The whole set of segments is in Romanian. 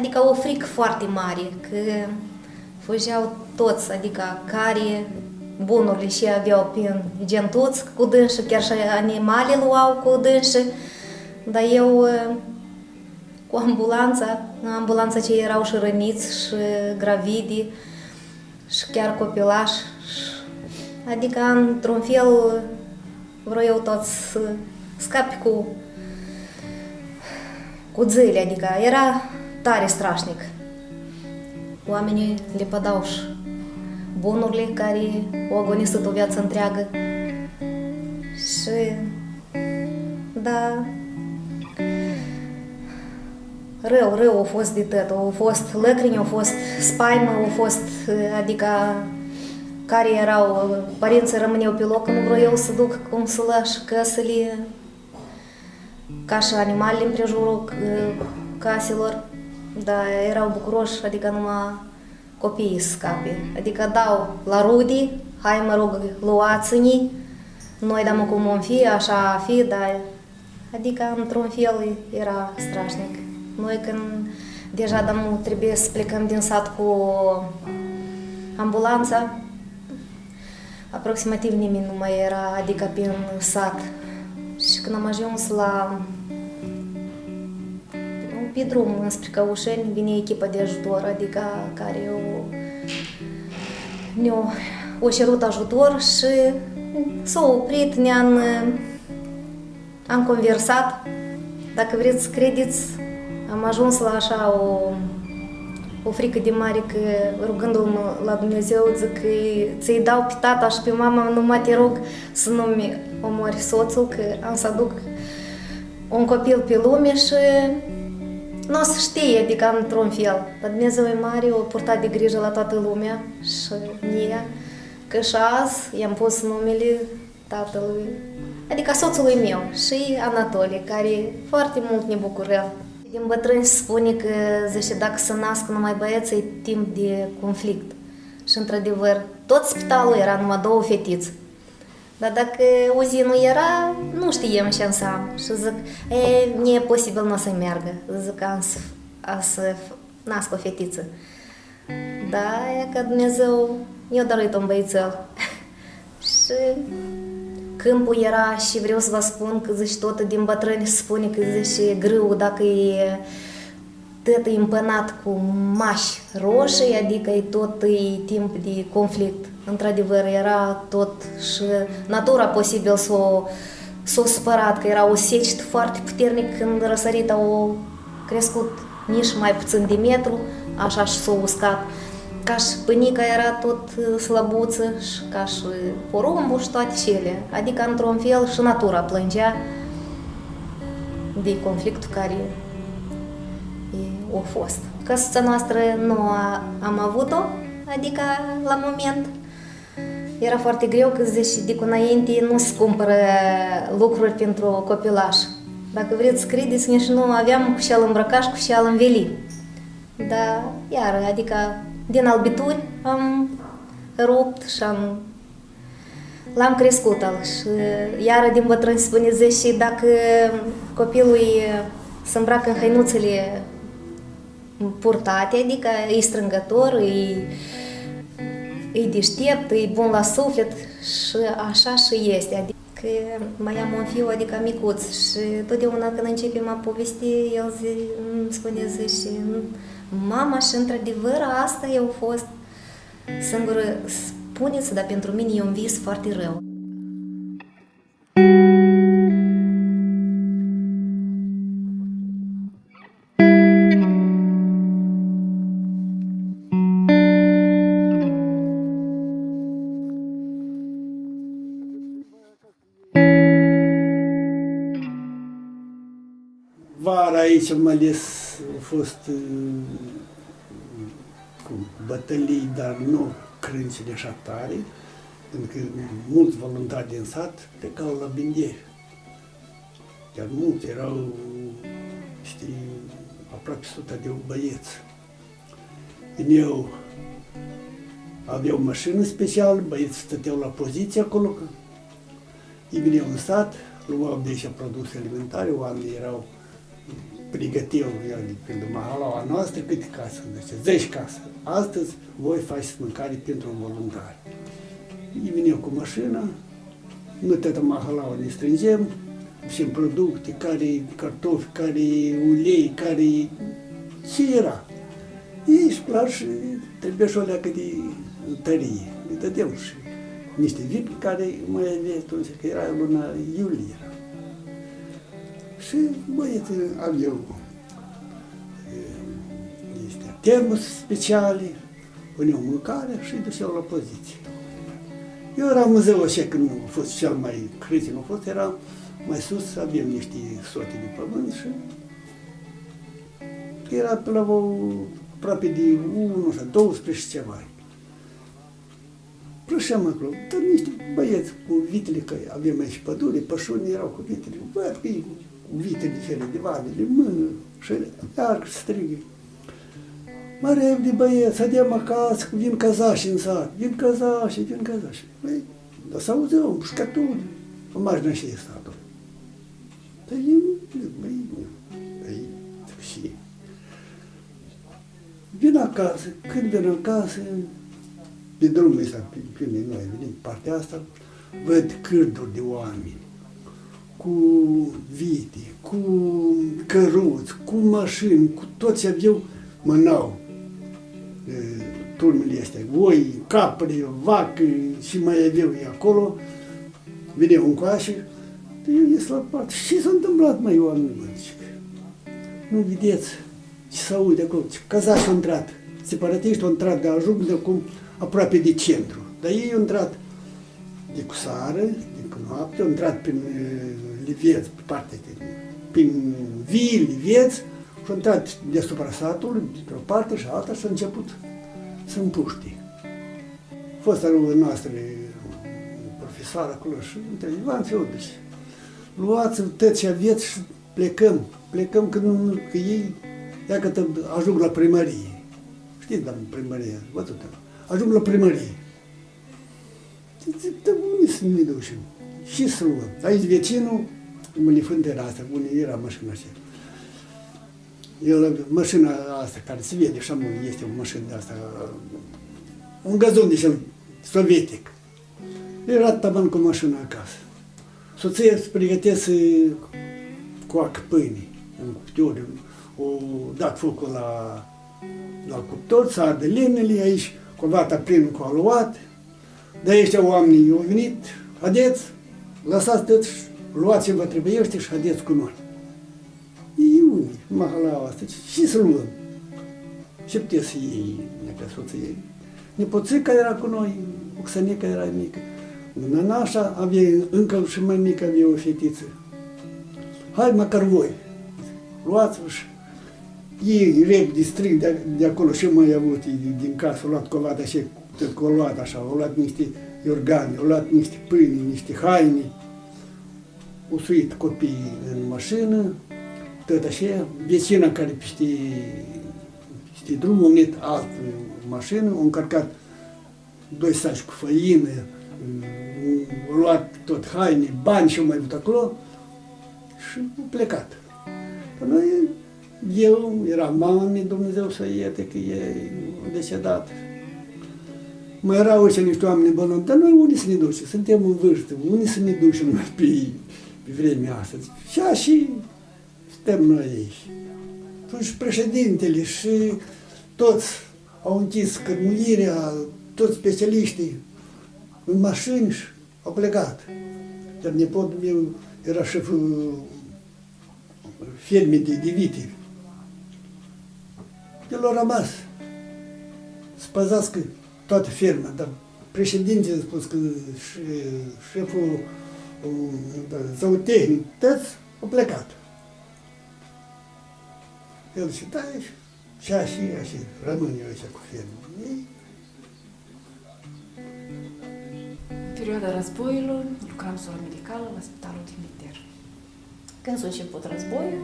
adică o frică foarte mare, că fugeau toți, adică care bunurile și aveau prin gen toți cu dânșă, chiar și animale luau cu dânșă, dar eu cu ambulanța, ambulanța ce erau și răniți și gravidi și chiar copilași, adică într-un fel vreau eu tot să scapi cu cu zile, adică era tare strașnic. Oamenii le pădau și bunurile care au agonisat o viață întreagă. Și, da, rău, rău a fost de tot. Au fost lăcrimi, au fost spaimă, au fost, adică, care erau, părinții rămâneau pe loc, nu vreau eu să duc cum să lași căsele, ca și animalele în prejurul caselor, dar erau bucuroși, adică numai copiii să scape. Adică dau la rudi, hai mă rog, luați-ni, noi dăm cum vom fi, așa fi, dar adică într-un fel era strașnic. Noi când deja dăm, trebuie să plecăm din sat cu ambulanța, aproximativ nimeni nu mai era, adică prin sat. Și când am ajuns la pe drum înspre Căușeni vine echipa de ajutor, adică care o, ne-o o cerut ajutor și s-a oprit, ne-am am conversat. Dacă vreți să credeți, am ajuns la așa o, o frică de mare că rugându-mă la Dumnezeu zic că ți-i dau pe tata și pe mama, numai te rog să nu-mi omori soțul, că am să aduc un copil pe lume și nu o să știe, adică într-un fel. Dar Dumnezeu e mare, o purtat de grijă la toată lumea și mie, că și azi i-am pus numele tatălui, adică soțului meu și Anatolie, care foarte mult ne bucură. Din bătrâni se spune că, zice, dacă să nasc numai băieți, e timp de conflict. Și, într-adevăr, tot spitalul era numai două fetiți. Dar dacă uzi nu era, nu știam ce înseamnă. Și zic, e, nu e posibil nu o să meargă. Zic, am să, am să nasc o fetiță. Da, e că Dumnezeu i-a dăruit un băițel. și câmpul era și vreau să vă spun că zici tot din bătrâni spune că zice grâu dacă e tot e împănat cu mași roșii, adică e tot e timp de conflict. Într-adevăr, era tot și natura posibil să o s-a supărat, că era o secetă foarte puternic când răsărit au crescut nici mai puțin de metru, așa și s-a uscat. Ca și pânica era tot slăbuță și ca și porumbul și toate cele. Adică, într-un fel, și natura plângea de conflictul care a fost. Căsuța noastră nu a, am avut-o, adică la moment era foarte greu că zici, de cu înainte nu se cumpără lucruri pentru copilaș. Dacă vreți să credeți, nici nu aveam cu șeal îmbrăcat și cu șeal înveli. Dar, iar, adică din albituri am rupt și am l-am crescut al și iară din bătrâni spune zice, dacă copilul se îmbracă în hăinuțele purtate, adică e strângător, e, e deștept, e bun la suflet și așa și este. Adică mai am un fiu, adică micuț și totdeauna când începem a povesti, el zi, îmi spune zi și mama și într-adevăr asta eu fost singură, spuneți, dar pentru mine e un vis foarte rău. Aici mai ales au fost cu bătălii, dar nu crânțile așa tare, pentru că mulți voluntari din sat plecau la Bindie. Chiar mulți erau, știi, aproape sută de băieți. Când eu aveau o mașină specială, băieții stăteau la poziție acolo, ei veneau în sat, luau de aici produse alimentare, oamenii erau pregăteau, pentru mahalaua noastră, câte case sunt? 10 case. Astăzi voi faceți mâncare pentru un voluntar. Ei veneau cu mașina, noi toată mahalaua ne strângem, și producte, care cartofi, care ulei, care ce era. Ești clar și trebuie și o leacă de tărie. Îi dădeam și niște vin care mai avea atunci, că era luna iulie. Și băieții aveau este, termos speciale, puneau mâncare și îi duceau la poziție. Eu eram în ziua așa când a fost cel mai critic, a fost, era mai sus, avem niște sote de pământ și era pe la o, aproape de 1 sau 12 ceva. Plășeam acolo, dar niște băieți cu vitele, că avem aici pădure, pășuni erau cu vitele, văd că cu vitele cele de vadele, mână și iar strigă. Mă repede băieți, să acasă, vin cazași în sat, vin cazași, vin cazași. Băi, dar să auzeau, pușcături, o mașină și statul. Dar eu, băi, băi, și vin acasă, când vin acasă, pe drumul ăsta, pe, pe noi venim partea asta, văd cârduri de oameni, cu vite, cu căruți, cu mașini, cu toți aveau mânau turmele astea, oi, capre, vacă și mai aveau ei acolo, veneau în coașe, eu ies la parte. Ce s-a întâmplat, mai oameni, mă, Nu vedeți ce se aude acolo, ce cazași au intrat, separatiști au intrat de ajung de acum aproape de centru. Dar ei au intrat de cu sară, de cu noapte, au intrat prin Liveț, pe partea de, prin vii, Liveț, și au intrat deasupra satului, dintr-o parte și alta și au început să împuște. Fosta noastră profesoară acolo și între Ivan Feodoș, luați tot ce aveți și plecăm. Plecăm că, nu, că ei, dacă ajung la primărie. Știți, dar primărie, văzut ajung la primărie. Zic, dar unde să ne ducem? Și să luăm. Aici vecinul, Mălifânt era asta, unde era mașina așa. El, mașina asta, care se vede, așa este o mașină de asta, un gazon de cel sovietic. Era taban cu mașina acasă. Soția se pregătese coacă pâine în cuptor. O dat focul la, la cuptor, s-a arde lemnele aici, Covata prin cu aluat, de ăștia oamenii au venit, haideți, lăsați tot, luați vă trebuiește și haideți cu noi. Ei unii, mahalaua asta, și să luăm. Ce puteți să iei, necă soță ei? Nepoțica era cu noi, Oxanica era mică. Nanașa avea, încă și mai mică avea o fetiță. Hai măcar voi, luați-vă și ei repede strig de, de acolo și mai avut din casă, au luat covata și tot că au luat așa, au luat niște organe, au luat niște pâine, niște haine, au suit copiii în mașină, tot așa, vecina care peste, peste drum a venit altă mașină, au încărcat doi saci cu făină, au luat tot haine, bani și au mai avut acolo și au plecat. Noi eu, era mama mea, Dumnezeu să ierte că e decedat. Mai erau și niște oameni bolnavi, dar noi unde să ne ducem? Suntem în vârstă, unde să ne ducem noi pe, pe vremea asta? Și și suntem noi aici. Și președintele și toți au închis cărmuirea, toți specialiștii în mașini și au plecat. Iar nepotul meu era șeful fermei de, de vite el a rămas să păzească toată ferma, dar președintele a spus că șeful da, zootehnic, toți au plecat. El zice, da, și așa, și așa, rămân eu aici cu ferma. În perioada războiului lucram soră medicală la Spitalul Dimiter. Când s-a început războiul,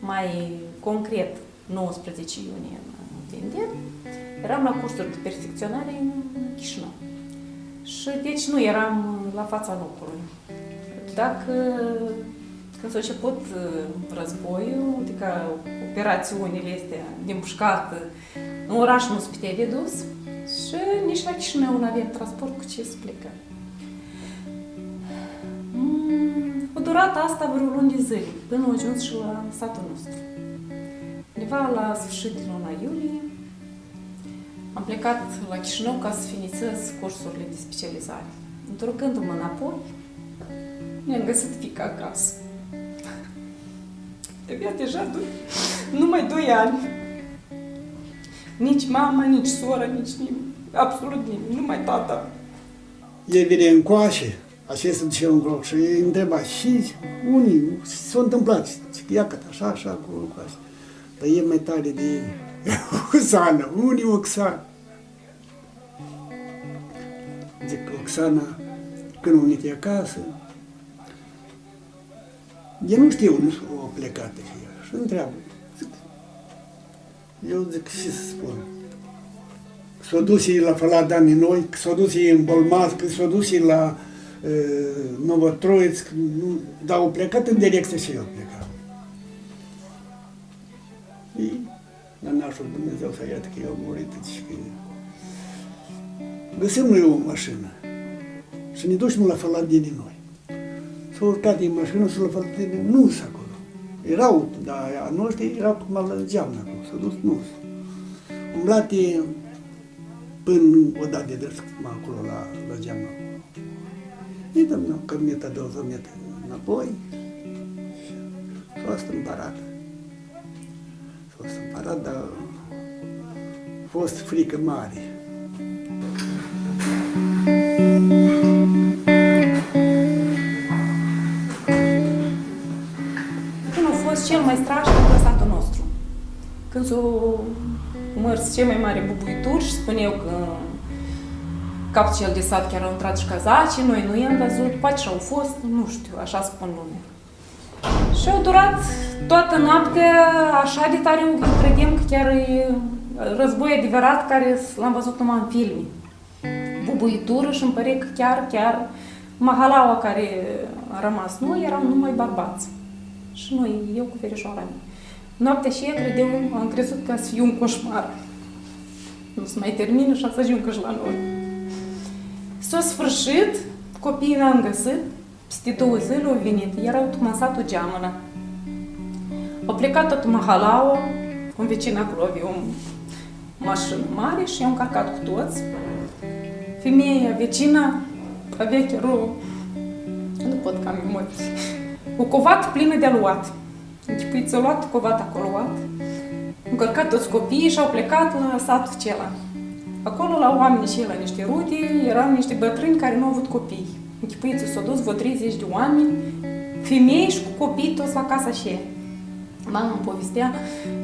mai concret 19 iunie în Vindem, eram la cursuri de perfecționare în Chișinău. Și deci nu eram la fața locului. Dacă Când s-a început uh, războiul, adică operațiunile astea din pușcat, în oraș nu se putea de dus și nici la Chișinău nu avea transport cu ce să plecă. Mm, a durat asta vreo luni de zile, până a ajuns și la satul nostru. Undeva la sfârșit de luna iulie, am plecat la Chișinău ca să finițez cursurile de specializare. Întorcându-mă înapoi, mi-am găsit fica acasă. Avea deja doi, numai doi ani. Nici mama, nici sora, nici nimeni. Absolut nimeni, numai tata. El vine în coașe, așa se duce în gloc și îi întreba și unii s-a întâmplat. Zic, ia cât așa, așa, cu coașe. Dar e mai tare de Oxana, unii Oxana. Zic, Oxana, când a venit acasă, eu nu știu, nu o plecat și ea. Și întreabă. Zic, eu zic, ce să spun? S-a dus ei la Falada noi, s-a dus ei în Bolmasc, s-a dus ei la uh, Novotroițc, nu, dar au plecat în direcție și eu plecat. Și Nanașul Dumnezeu să iată că eu am murit și că găsim noi o mașină și ne ducem la Faladini noi. S-a urcat din mașină și la Faladini nu s acolo. Erau, dar a noștri erau cum la geamnă acolo, s-a dus nu Umblate până o dată de drept acolo la, la geamă. Îi dăm o cărnetă, două zămete înapoi și s-a stâmparat. S-a stâmparat, dar a fost frică mare. Când a fost cel mai strașnic în satul nostru. Când s-au mărs cei mai mari bubuituri și spuneau că capul cel de sat chiar au intrat și cazacii, noi nu i-am văzut, poate și au fost, nu știu, așa spun lumea. Și au durat toată noaptea așa de tare, credem că chiar e război adevărat care l-am văzut numai în filme. Bubuitură și îmi pare că chiar, chiar mahalaua care a rămas noi erau numai bărbați. Și noi, eu cu verișoara mea. Noaptea și credeam, am crezut că să fiu un coșmar. Nu se mai termină și să ajung și la noi. S-a sfârșit, copiii l-am găsit, peste două zile au venit, erau tocmai în satul geamănă. Au plecat tot mahalaua, un vecin acolo avea o mașină mare și i-au încărcat cu toți. Femeia, vecina, avea chiar o... Nu pot că am emoții. O covat plină de aluat. Închipuiți, au luat covat acolo, luat. Încărcat toți copiii și au plecat la satul acela. Acolo, la oameni și la niște rute, erau niște bătrâni care nu au avut copii. Închipuiți, s-au dus vreo 30 de oameni, femei și cu copii toți la casa și ei. Mama îmi povestea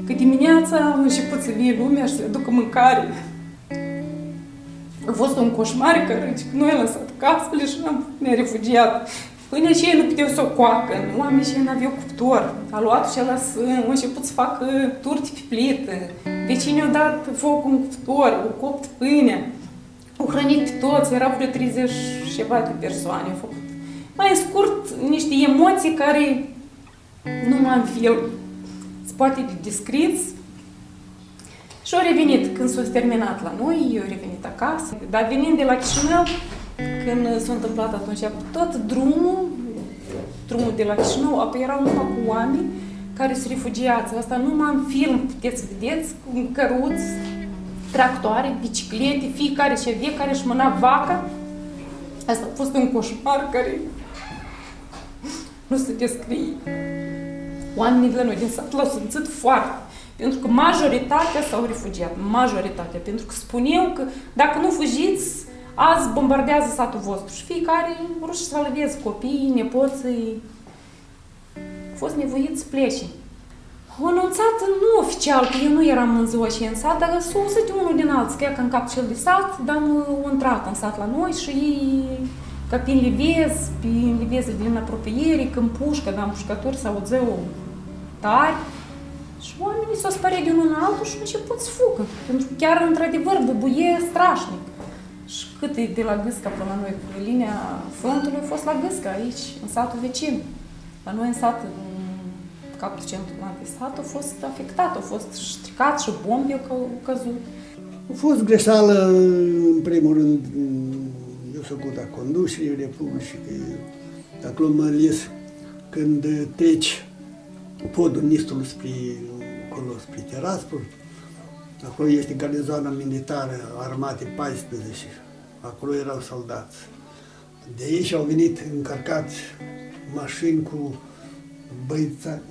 că dimineața a început să vie lumea și să ducă mâncare. A fost un coșmar că noi am lăsat casele și ne-am refugiat. Până și ei nu puteau să o coacă, oamenii și ei n-aveau cuptor. A luat și ăla să, a început să facă turti pe plită. Vecinii au dat foc în cuptor, au copt pâinea. Au hrănit pe toți, erau vreo 30 și ceva de persoane. Au făcut. Mai scurt, niște emoții care numai în film se poate de descris. Și au revenit când s-a terminat la noi, au revenit acasă. Dar venind de la Chișinău, când s-a întâmplat atunci, tot drumul, drumul de la Chișinău, apoi erau numai cu oameni care se refugiați. Asta numai în film puteți vedeți, cu căruți, tractoare, biciclete, fiecare și avea care își mâna vaca. Asta a fost un coșmar care nu se descrie. Oamenii de la noi din sat l-au simțit foarte. Pentru că majoritatea s-au refugiat, majoritatea. Pentru că spuneau că dacă nu fugiți, azi bombardează satul vostru și fiecare ruși să salveze copiii, nepoții. Au fost nevoiți să plece. Au anunțat nu oficial, că eu nu eram în ziua și în sat, dar s-a auzit unul din alții, că în cap cel de sat, dar au intrat în sat la noi și ei, ca prin livez, prin livez din apropiere, când pușcă, dar pușcători s auzeau tari, și oamenii s-au spărit de unul în altul și au început să fugă. Pentru că chiar, într-adevăr, bubuie strașnic. Și cât e de la Gâsca până la noi, pe linia frontului a fost la Gâsca, aici, în satul vecin. La noi în sat, în capul centru de sat, a fost afectat, a fost stricat și bombe au căzut. A fost greșeală, în primul rând, eu sunt cu conducerii Republicii, că acolo mă ales când treci podul Nistului spre, acolo, spre Tiraspol, acolo este garnizoana militară, armate 14, acolo erau soldați. De aici au venit încărcați mașini cu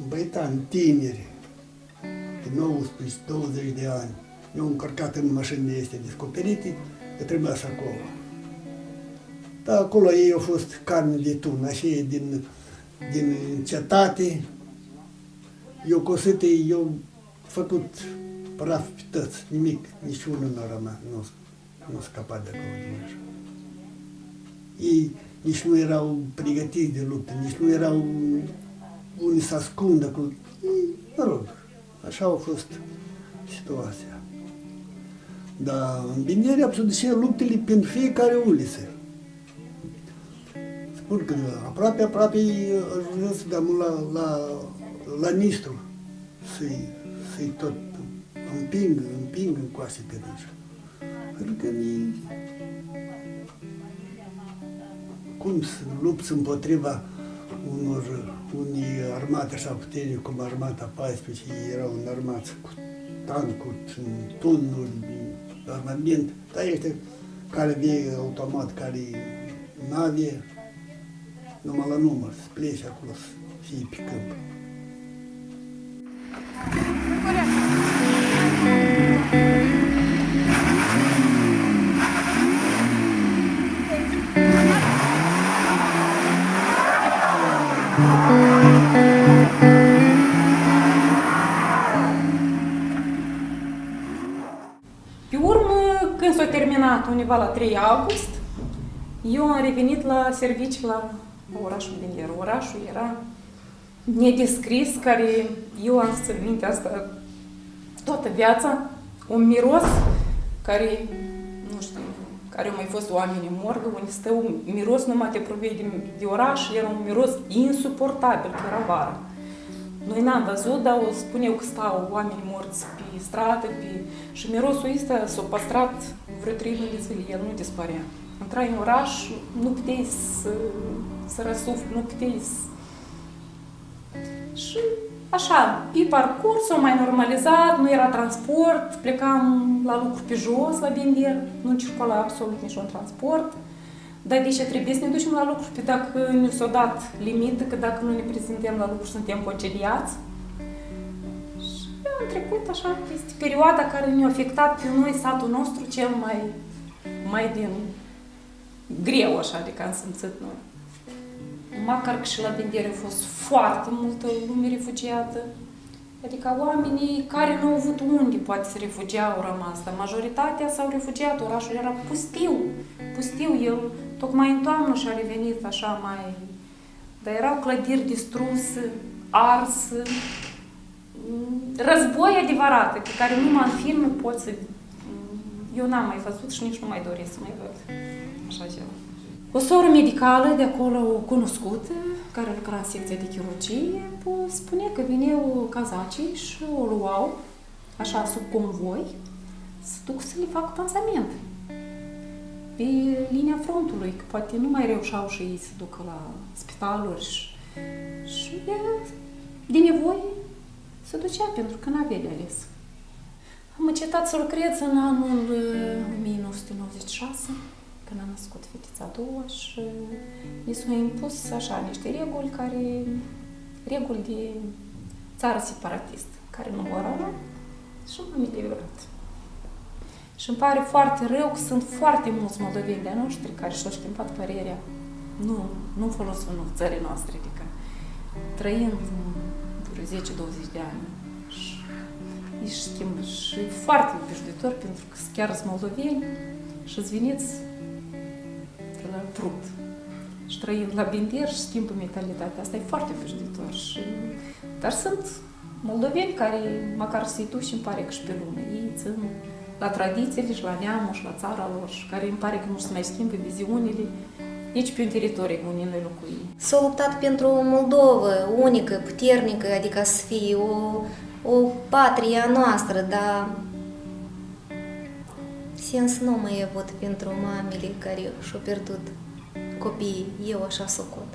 băitani tineri, de 19-20 de ani. Eu încărcat în mașinile este descoperite, că trebuia să acolo. Dar acolo ei au fost carne de tun, așa din, din cetate. Eu cosite, eu făcut praf pe tăți, nimic, niciunul nu a rămas, nu, nu scăpat de acolo din așa. Ei nici nu erau pregătiți de luptă, nici nu erau unii să ascundă cu... Mă rog, așa a fost situația. Dar în Bineri se luptele pentru fiecare uliță. Spun că aproape, aproape ajuns de la, la, la Nistru să-i, să tot împing, împing în coase pe aici. Pentru că cum să lupți împotriva unor, unii armate așa puternici, cum armata 14, ei erau înarmați cu tancuri, tunuri, armament, dar este care vie automat, care nave, numai la număr, să plece acolo, să fie pe câmp. Undeva la 3 august, eu am revenit la serviciu la orașul Bender. Orașul era nedescris, care eu am să minte asta toată viața, un miros care, nu știu, care au mai fost oameni în morgă, unde stă un miros numai te provei de, de oraș, era un miros insuportabil, că era vară. Noi n-am văzut, dar o spuneau că stau oameni morți pe stradă, pe... și mirosul ăsta s-a păstrat vreo trei luni de zile, el nu dispărea. Intrai în oraș, nu puteai să, să răsufli, nu puteai să... Și așa, pe parcurs s-a mai normalizat, nu era transport, plecam la lucru pe jos, la Bender, nu circula absolut niciun transport. Dar de ce trebuie să ne ducem la lucru? Pe dacă ne s-a dat limită, că dacă nu ne prezentăm la lucru, suntem concediați. Și am trecut așa, este perioada care ne-a afectat pe noi, satul nostru, cel mai, mai din greu, așa, de că am simțit noi. Măcar că și la Bendere a fost foarte multă lume refugiată. Adică oamenii care nu au avut unde poate să refugia au rămas, dar majoritatea s-au refugiat, orașul era pustiu, pustiu, el tocmai în toamnă și-a revenit așa mai... Dar erau clădiri distruse, ars, război adevărat, pe care numai în filme pot să... Eu n-am mai văzut și nici nu mai doresc să mai văd așa ceva. O soră medicală de acolo cunoscută, care lucra în secția de chirurgie, spune că vineau cazacii și o luau, așa, sub convoi, să duc să le facă pansament pe linia frontului, că poate nu mai reușeau și ei să ducă la spitaluri și, și de, de nevoie se ducea pentru că n-avea de ales. Am încetat să lucrez în anul 1996, când am născut fetița a doua și mi s-au impus așa niște reguli care, reguli de țară separatist, care nu vor și m-am eliberat. Și îmi pare foarte rău că sunt foarte mulți moldoveni de noștri care și-au schimbat părerea. Nu, nu folosul nu, țării noastre, adică trăind vreo 10-20 de ani. Și își schimbă și e foarte obișnuitor pentru că chiar sunt moldoveni și îți veniți de la Prut. Și trăind la Binder și schimbă mentalitatea. Asta e foarte obișnuitor. Și... Dar sunt moldoveni care, măcar să-i duci, îmi pare că și pe lume, ei țin la tradițiile și la neamul și la țara lor și care îmi pare că nu se mai schimbă viziunile nici pe un teritoriu unde noi locuim. S-a luptat pentru o Moldovă unică, puternică, adică să fie o, o patrie a noastră, dar sens nu mai e văd pentru mamele care și-au pierdut copiii. Eu așa socot.